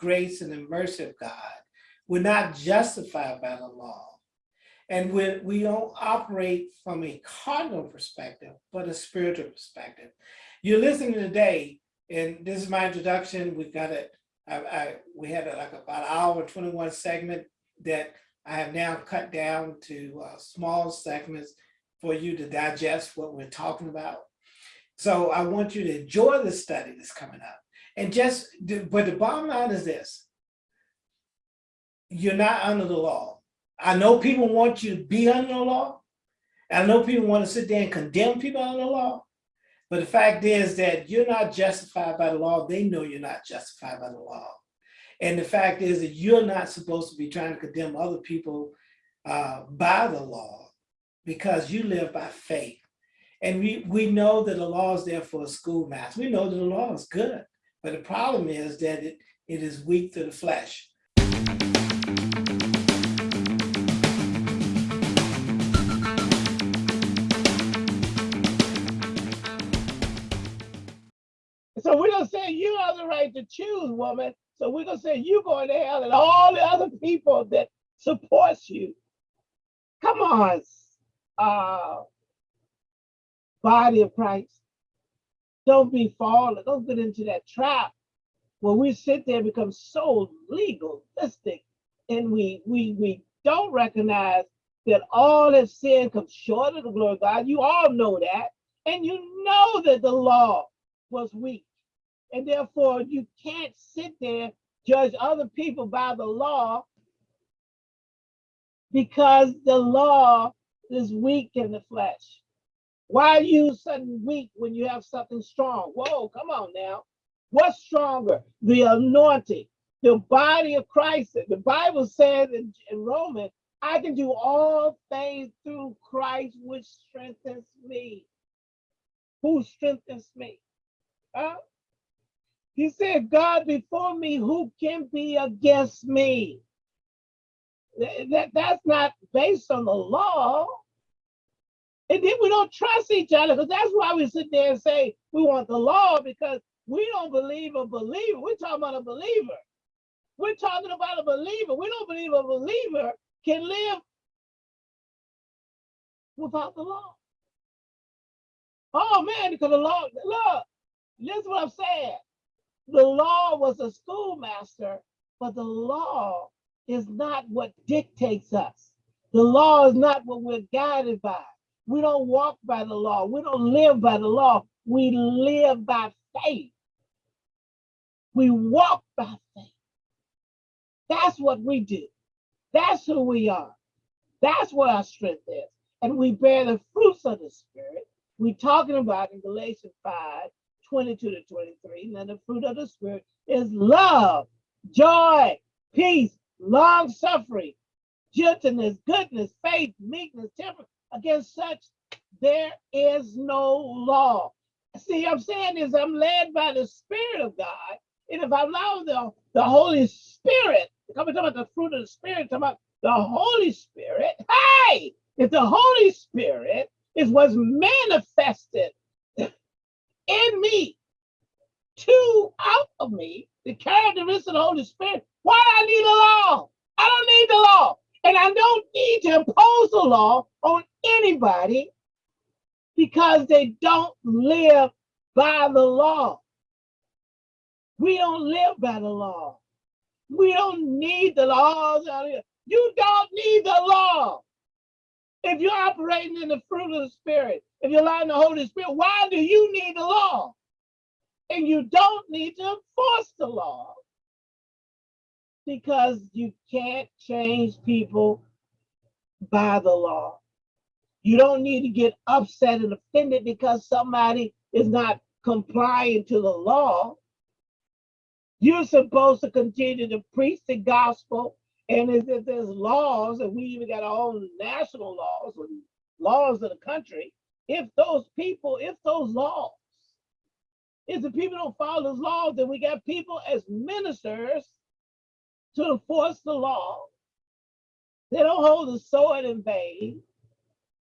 grace and the mercy of God. We're not justified by the law. And we, we don't operate from a cardinal perspective, but a spiritual perspective. You're listening today, and this is my introduction. We've got it. I, I, we had a, like about an hour, 21 segment that I have now cut down to uh, small segments for you to digest what we're talking about. So I want you to enjoy the study that's coming up. And just, but the bottom line is this. You're not under the law. I know people want you to be under the law. I know people want to sit there and condemn people under the law. But the fact is that you're not justified by the law. They know you're not justified by the law. And the fact is that you're not supposed to be trying to condemn other people uh, by the law because you live by faith. And we, we know that the law is there for a schoolmaster. We know that the law is good. But the problem is that it, it is weak to the flesh. So we're gonna say you have the right to choose, woman. So we're gonna say you going to hell and all the other people that supports you. Come on, uh, body of Christ. Don't be fallen. Don't get into that trap where we sit there and become so legalistic and we we we don't recognize that all that sin comes short of the glory of God. You all know that. And you know that the law was weak. And therefore, you can't sit there, judge other people by the law because the law is weak in the flesh. Why are you suddenly weak when you have something strong? Whoa, come on now. What's stronger? The anointing, the body of Christ. The Bible says in, in Romans, I can do all things through Christ, which strengthens me. Who strengthens me? Huh? He said, God before me, who can be against me? That, that's not based on the law. And then we don't trust each other because that's why we sit there and say we want the law because we don't believe a believer. We're talking about a believer. We're talking about a believer. We don't believe a believer can live without the law. Oh man, because the law, look, this is what I'm saying. The law was a schoolmaster, but the law is not what dictates us. The law is not what we're guided by. We don't walk by the law. We don't live by the law. We live by faith. We walk by faith. That's what we do. That's who we are. That's where our strength is. And we bear the fruits of the Spirit. We're talking about in Galatians 5 22 to 23. And the fruit of the Spirit is love, joy, peace, long suffering, gentleness, goodness, faith, meekness, temperance. Against such, there is no law. See, I'm saying is I'm led by the Spirit of God. And if I allow the, the Holy Spirit, coming about the fruit of the Spirit, talking about the Holy Spirit, hey, if the Holy Spirit is what's manifested in me, to out of me, the characteristics of the Holy Spirit, why do I need a law? I don't need the law. And I don't need to impose the law on anybody because they don't live by the law. We don't live by the law. We don't need the laws. Out here. You don't need the law. If you're operating in the fruit of the Spirit, if you're allowing the Holy Spirit, why do you need the law? And you don't need to enforce the law because you can't change people by the law. You don't need to get upset and offended because somebody is not complying to the law. You're supposed to continue to preach the gospel. And if there's laws, and we even got our own national laws and laws of the country, if those people, if those laws, if the people don't follow those laws, then we got people as ministers to enforce the law. They don't hold the sword in vain.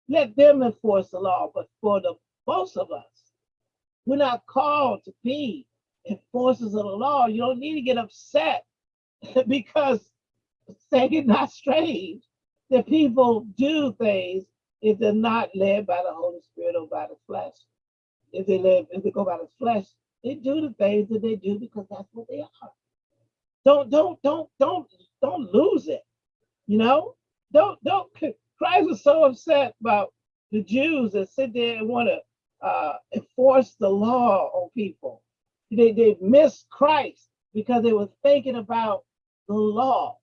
Let them enforce the law. But for the most of us, we're not called to be enforcers of the law. You don't need to get upset because it not strange that people do things if they're not led by the Holy Spirit or by the flesh. If they live, if they go by the flesh, they do the things that they do because that's what they are. Don't, don't, don't, don't, don't lose it. You know, don't, don't. Christ was so upset about the Jews that sit there and want to uh, enforce the law on people. They they missed Christ because they were thinking about the law.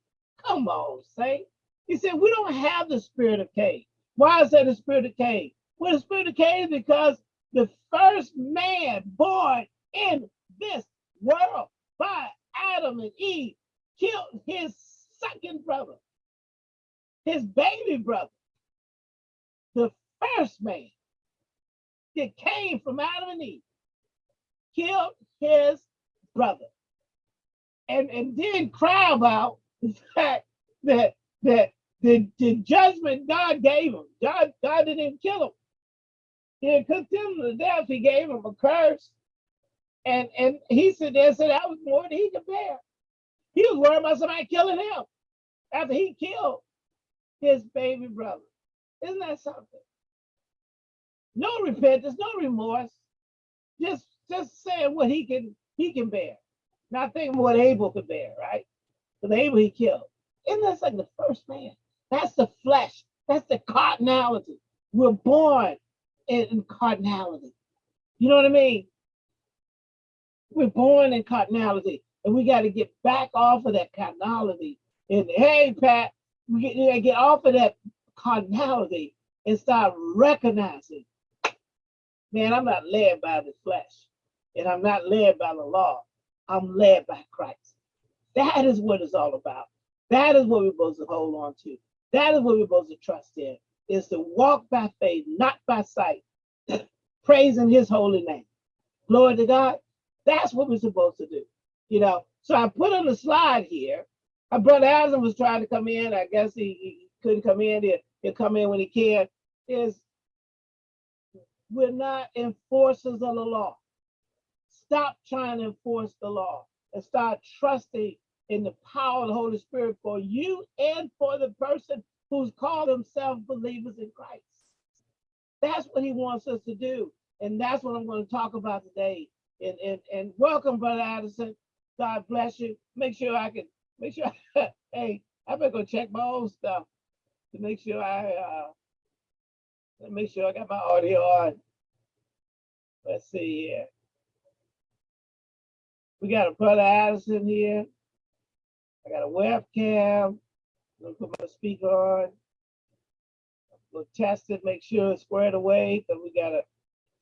Come on, say. He said we don't have the spirit of Cain. Why is that the spirit of Cain? Well, the spirit of Cain is because the first man born in this world by Adam and Eve killed his second brother, his baby brother, the first man that came from Adam and Eve, killed his brother. And, and then cry about the fact that that the, the judgment God gave him, God, God didn't even kill him. He didn't him to death. He gave him a curse. And and he said there said that was more than he could bear. He was worried about somebody killing him after he killed his baby brother. Isn't that something? No repentance, no remorse. Just just saying what he can he can bear. Not thinking what Abel could bear, right? Because Abel he killed. Isn't that like the first man? That's the flesh. That's the cardinality. We're born in, in cardinality. You know what I mean? We're born in cardinality, and we got to get back off of that cardinality. And hey, Pat, get, get off of that cardinality and start recognizing, man, I'm not led by the flesh, and I'm not led by the law. I'm led by Christ. That is what it's all about. That is what we're supposed to hold on to. That is what we're supposed to trust in, is to walk by faith, not by sight, praising his holy name. Glory to God. That's what we're supposed to do. You know, so I put on the slide here. Brother Adam was trying to come in. I guess he, he couldn't come in. He'll, he'll come in when he can. Is we're not enforcers of the law. Stop trying to enforce the law and start trusting in the power of the Holy Spirit for you and for the person who's called themselves believers in Christ. That's what he wants us to do. And that's what I'm going to talk about today. And, and, and welcome, Brother Addison. God bless you. Make sure I can, make sure, hey, I better go check my old stuff to make sure I, uh, make sure I got my audio on. Let's see here. We got a Brother Addison here. I got a webcam. I'm put my speaker on. We'll test it, make sure it's squared away, because we got a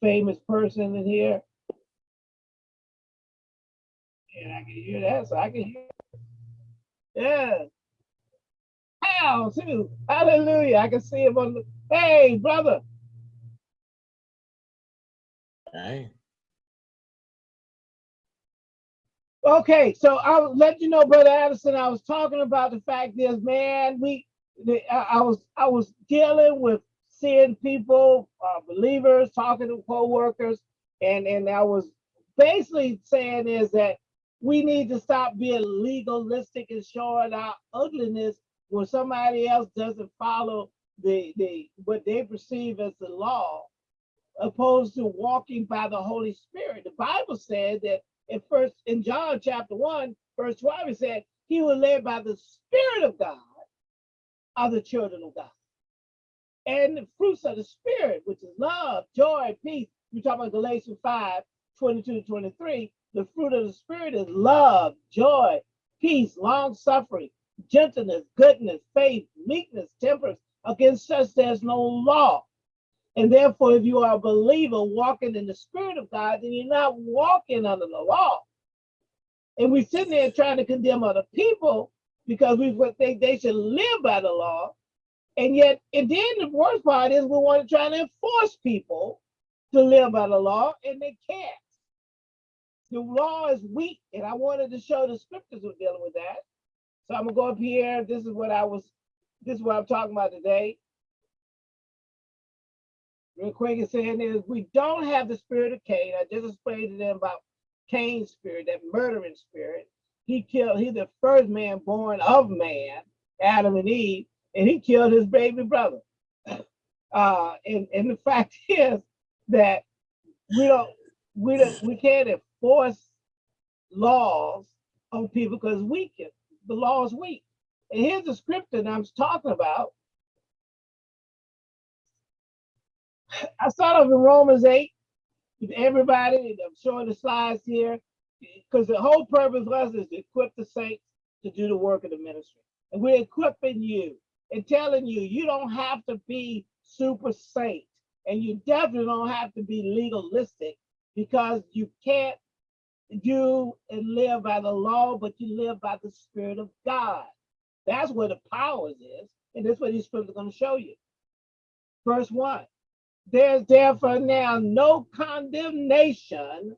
famous person in here. And I can hear that, so I can hear. Yeah. How too. Hallelujah. I can see him on the. Hey, brother. Hey, Okay, so I'll let you know, Brother Addison, I was talking about the fact is, man, we, I was, I was dealing with seeing people, uh, believers, talking to co-workers, and, and I was basically saying is that we need to stop being legalistic and showing our ugliness when somebody else doesn't follow the, the, what they perceive as the law, opposed to walking by the Holy Spirit. The Bible said that in first in John chapter 1, verse 12, it said, He is led by the Spirit of God are the children of God. And the fruits of the Spirit, which is love, joy, peace. We talk about Galatians 5, 22 to 23. The fruit of the Spirit is love, joy, peace, long suffering, gentleness, goodness, faith, meekness, temperance. Against such there's no law. And therefore, if you are a believer walking in the Spirit of God, then you're not walking under the law. And we're sitting there trying to condemn other people because we think they should live by the law. And yet, and then the worst part is we want to try to enforce people to live by the law, and they can't. The law is weak, and I wanted to show the scriptures were dealing with that. So I'm gonna go up here. This is what I was, this is what I'm talking about today real quick and saying is we don't have the spirit of Cain. I just explained to them about Cain's spirit, that murdering spirit. he killed, he's the first man born of man, Adam and Eve, and he killed his baby brother. Uh, and, and the fact is that we don't, we don't, we can't enforce laws on people because we can, the law is weak. And here's the scripture that I'm talking about. I start off in Romans 8 with everybody, and I'm showing the slides here, because the whole purpose us is to equip the saints to do the work of the ministry. And we're equipping you and telling you, you don't have to be super saint, and you definitely don't have to be legalistic because you can't do and live by the law, but you live by the Spirit of God. That's where the powers is, and that's what these scriptures are going to show you. Verse one, there's therefore now no condemnation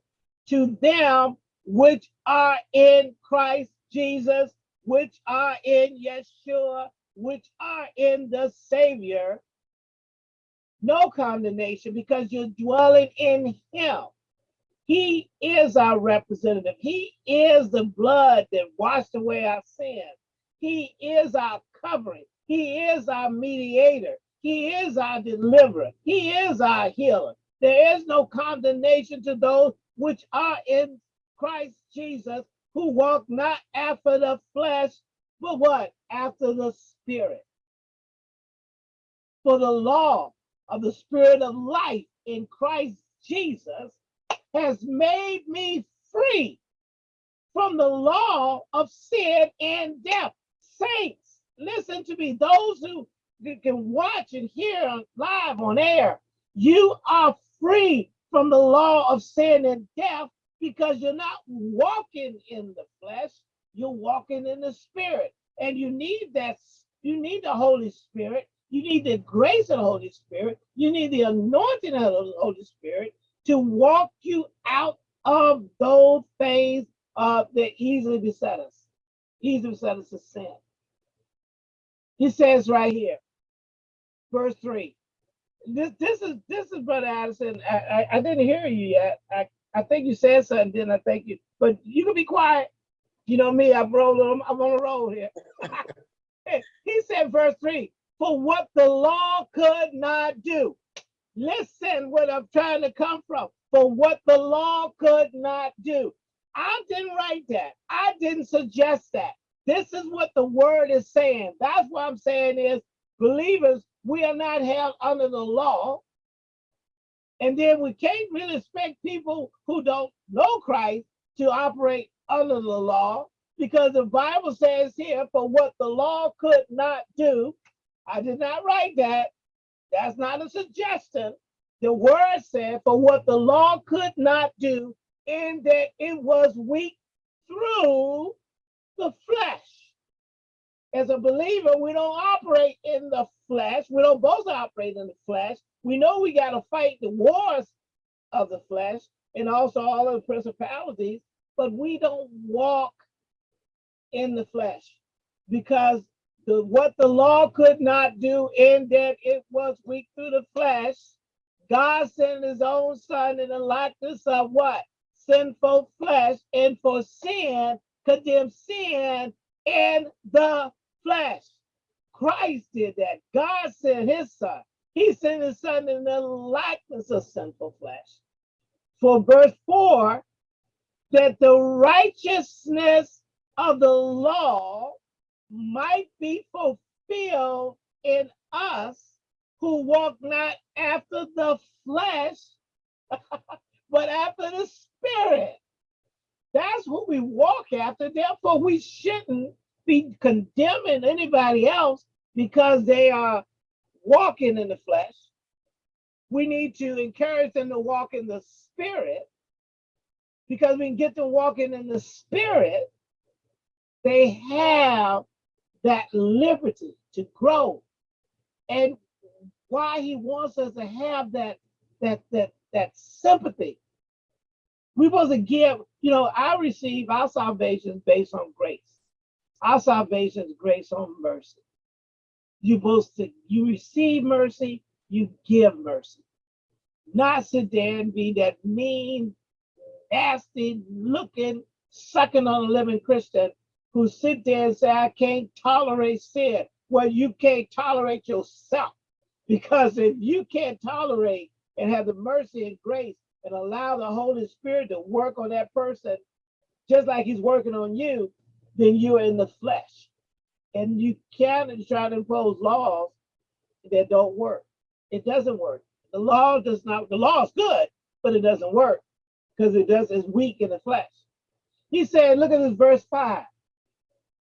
to them which are in Christ Jesus, which are in Yeshua, which are in the Savior. No condemnation because you're dwelling in Him. He is our representative. He is the blood that washed away our sins. He is our covering. He is our mediator. He is our deliverer. He is our healer. There is no condemnation to those which are in Christ Jesus, who walk not after the flesh, but what? After the spirit. For the law of the spirit of life in Christ Jesus has made me free from the law of sin and death. Saints, listen to me. Those who can watch and hear live on air, you are free from the law of sin and death because you're not walking in the flesh, you're walking in the spirit. And you need that, you need the Holy Spirit, you need the grace of the Holy Spirit, you need the anointing of the Holy Spirit to walk you out of those things uh, that easily beset us, easily beset us of sin. He says right here, verse three. This, this is this is Brother Addison. I, I, I didn't hear you yet. I, I think you said something, didn't I? Thank you. But you can be quiet. You know me, I'm rolling, I'm on a roll here. he said, verse three, for what the law could not do. Listen what I'm trying to come from. For what the law could not do. I didn't write that. I didn't suggest that. This is what the word is saying. That's what I'm saying is believers, we are not held under the law. And then we can't really expect people who don't know Christ to operate under the law because the Bible says here, for what the law could not do, I did not write that. That's not a suggestion. The word said, for what the law could not do, in that it was weak through the flesh. As a believer, we don't operate in the flesh. We don't both operate in the flesh. We know we got to fight the wars of the flesh and also all of the principalities, but we don't walk in the flesh because the what the law could not do in that it was weak through the flesh, God sent his own son in the likeness of what? Sinful flesh, and for sin, condemned sin in the flesh. Christ did that. God sent his son. He sent his son in the likeness of sinful flesh. For verse 4, that the righteousness of the law might be fulfilled in us who walk not after the flesh, but after the spirit. That's what we walk after. Therefore, we shouldn't be condemning anybody else because they are walking in the flesh. We need to encourage them to walk in the spirit because we can get them walking in the spirit. They have that liberty to grow. And why he wants us to have that that that that sympathy. We're supposed to give, you know, I receive our salvation based on grace. Our salvation is grace on mercy. You're supposed to, you receive mercy, you give mercy. Not sit there and be that mean, nasty looking sucking on a living Christian who sit there and say, I can't tolerate sin. Well, you can't tolerate yourself because if you can't tolerate and have the mercy and grace and allow the Holy Spirit to work on that person just like he's working on you, then you're in the flesh. And you can't try to impose laws that don't work. It doesn't work. The law does not, the law is good, but it doesn't work because it does, it's weak in the flesh. He said, look at this verse five.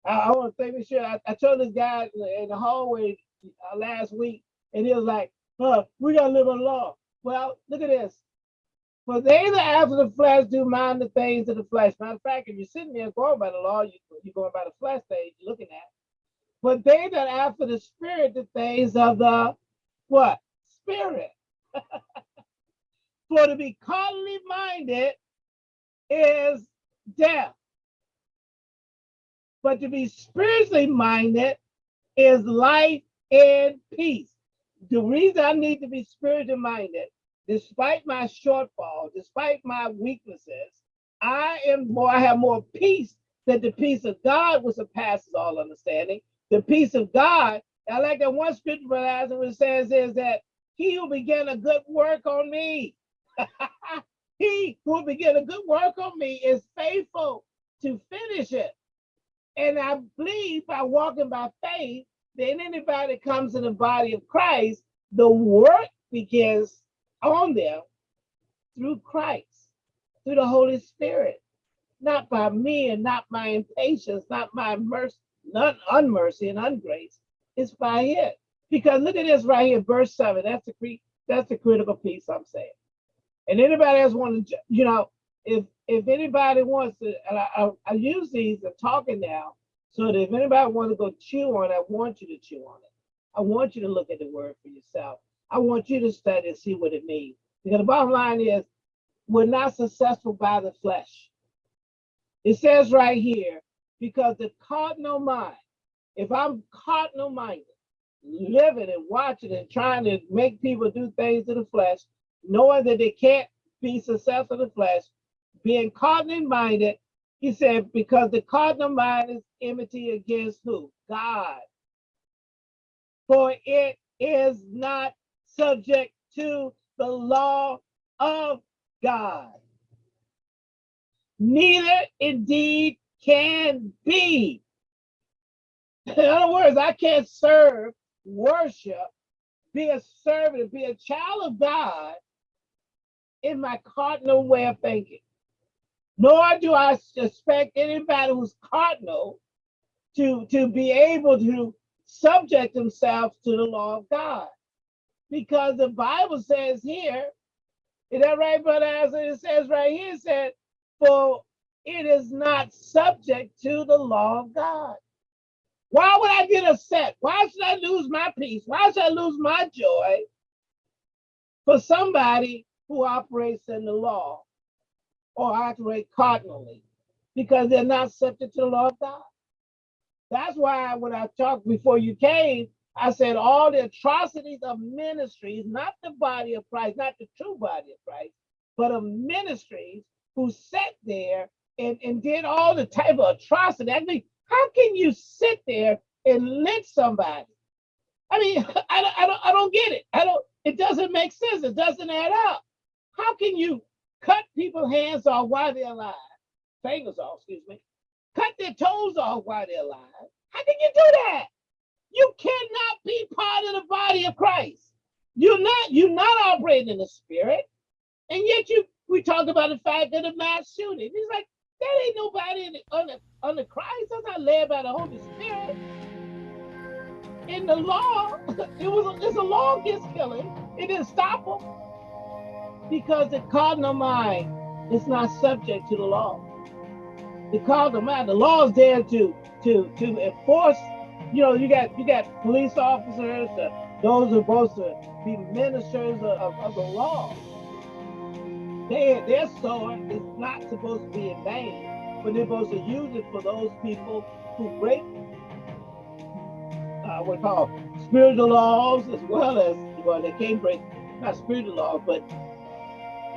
I, I want to make sure I, I told this guy in the, hallway uh, last week, and he was like, huh, we gotta live on law. Well, look at this. For they that after the flesh do mind the things of the flesh. Matter of fact, if you're sitting there going by the law, you, you're going by the flesh things you're looking at. But they that after the spirit, the things of the what? Spirit. For to be carnally minded is death. But to be spiritually minded is life and peace. The reason I need to be spiritually minded, despite my shortfall, despite my weaknesses, I am more, I have more peace than the peace of God which surpasses all understanding. The peace of God, I like that one scripture, which says is that he who began a good work on me, he who began a good work on me is faithful to finish it. And I believe by walking by faith, then anybody comes in the body of Christ, the work begins on them through Christ, through the Holy Spirit, not by me and not my impatience, not my mercy, not unmercy and ungrace. It's by it. Because look at this right here, verse seven. That's the that's the critical piece I'm saying. And anybody else want to, you know, if if anybody wants to, and I, I, I use these, I'm talking now, so that if anybody wants to go chew on it, I want you to chew on it. I want you to look at the word for yourself. I want you to study and see what it means. Because the bottom line is, we're not successful by the flesh. It says right here, because the cardinal mind, if I'm cardinal minded, living and watching and trying to make people do things to the flesh, knowing that they can't be successful in the flesh, being cardinal minded, he said, because the cardinal mind is enmity against who? God. For it is not subject to the law of God. Neither indeed can be. In other words, I can't serve, worship, be a servant, be a child of God in my cardinal way of thinking. Nor do I suspect anybody who's cardinal to, to be able to subject themselves to the law of God. Because the Bible says here, is that right, brother? As it says right here, it said, for it is not subject to the law of God. Why would I get upset? Why should I lose my peace? Why should I lose my joy for somebody who operates in the law or operate cardinally? Because they're not subject to the law of God. That's why when I talked before you came, I said all the atrocities of ministries, not the body of Christ, not the true body of Christ, but of ministries who sat there and, and did all the type of atrocity. I mean, how can you sit there and lynch somebody? I mean, I don't, I don't, I don't get it. I don't. It doesn't make sense. It doesn't add up. How can you cut people's hands off while they're alive? Fingers off, excuse me. Cut their toes off while they're alive. How can you do that? You cannot be part of the body of Christ. You're not. You're not operating in the spirit, and yet you. We talked about the fact that a mass shooting. He's like, that ain't nobody the, under, under Christ. That's not led by the Holy Spirit. In the law, it was it's a law against killing. It didn't stop them because the cardinal mind is not subject to the law. The cardinal mind, the law is there to to to enforce. You know, you got you got police officers, uh, those who are supposed to be ministers of, of, of the law their, their sword is not supposed to be in vain, but they're supposed to use it for those people who break uh, what call spiritual laws as well as, well, they can't break, not spiritual laws, but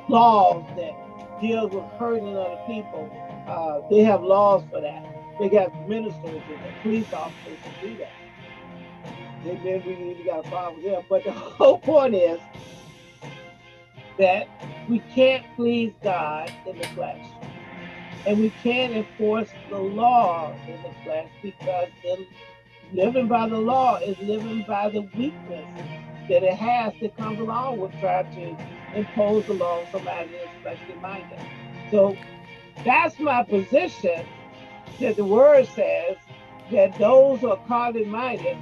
laws that deal with hurting other people uh, they have laws for that. They got ministers and police officers to do that. Then, then we, we got a problem them. But the whole point is that we can't please God in the flesh. And we can't enforce the law in the flesh because living by the law is living by the weakness that it has that comes along with trying to impose the law on somebody fleshly minded. So that's my position that the word says that those who are carnally minded,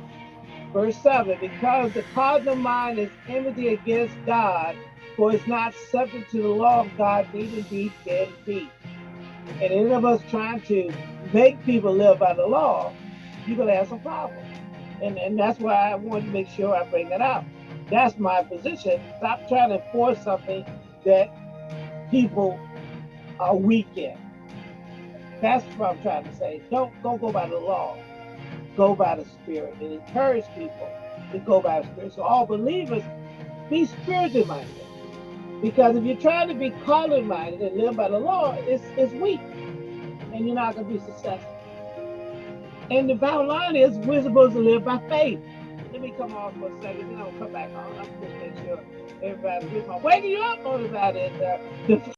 verse 7, because the carnal mind is enmity against God, for it's not subject to the law of God, neither be dead beat. And any of us trying to make people live by the law, you're gonna have some problems. And, and that's why I wanted to make sure I bring that up. That's my position. Stop trying to enforce something that people are weak in. That's what I'm trying to say. Don't don't go by the law. Go by the spirit and encourage people to go by the spirit. So all believers be spiritually minded. Because if you're trying to be carnally minded and live by the law, it's it's weak. And you're not gonna be successful. And the bottom line is we're supposed to live by faith. Let me come off for a second, then I'll come back on. I'm just make sure everybody's with my waking you up on about it. Uh,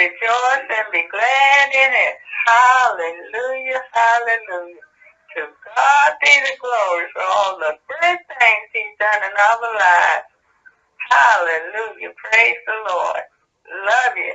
rejoice and be glad in it. Hallelujah, hallelujah. To God be the glory for all the good things he's done in our lives. Hallelujah. Praise the Lord. Love you.